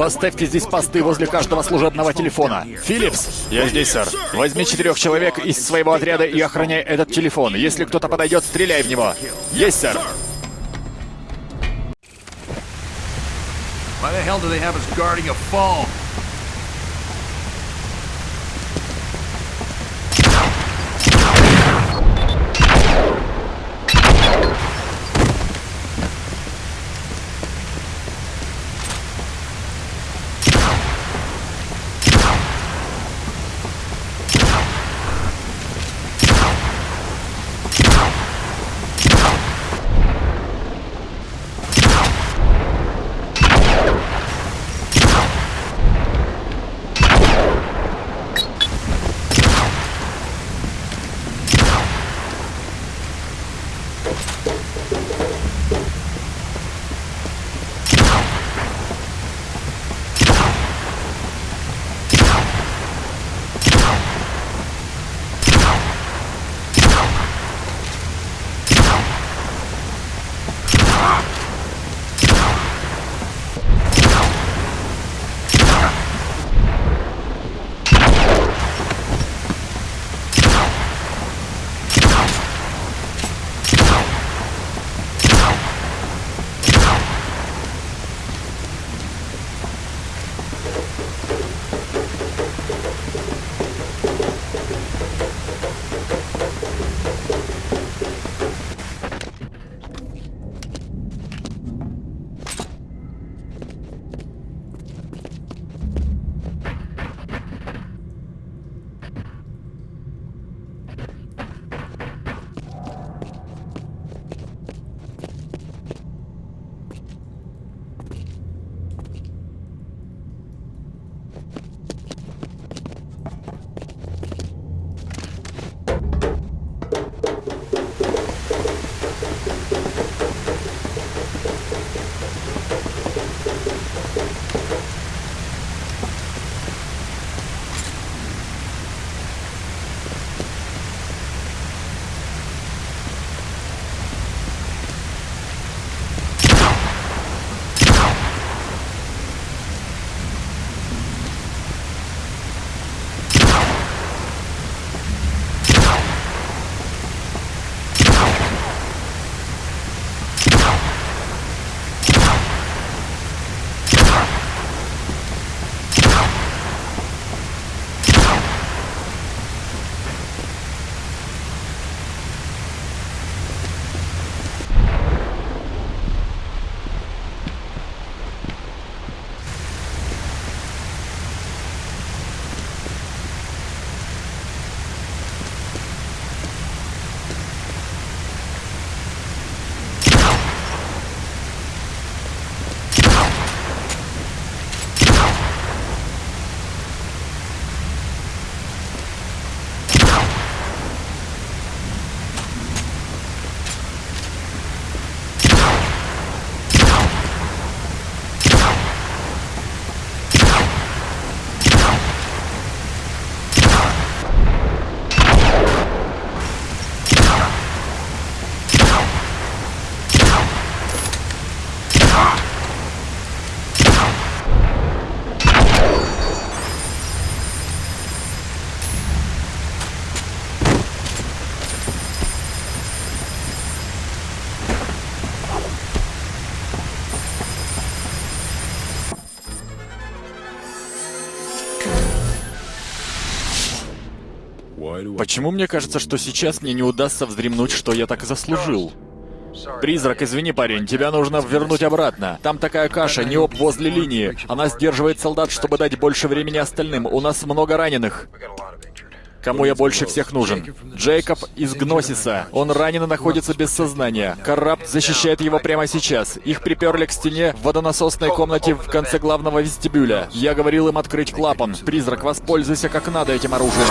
Поставьте здесь посты возле каждого служебного телефона. Филлипс! Я здесь, сэр. Возьми четырех человек из своего отряда и охраняй этот телефон. Если кто-то подойдет, стреляй в него. Есть, сэр. Why the hell do they have us guarding a phone? Почему мне кажется, что сейчас мне не удастся вздремнуть, что я так заслужил? Призрак, извини, парень, тебя нужно вернуть обратно. Там такая каша, неоп возле линии. Она сдерживает солдат, чтобы дать больше времени остальным. У нас много раненых. Кому я больше всех нужен? Джейкоб из Гносиса. Он ранен и находится без сознания. Каррапт защищает его прямо сейчас. Их приперли к стене в водонасосной комнате в конце главного вестибюля. Я говорил им открыть клапан. Призрак, воспользуйся как надо этим оружием.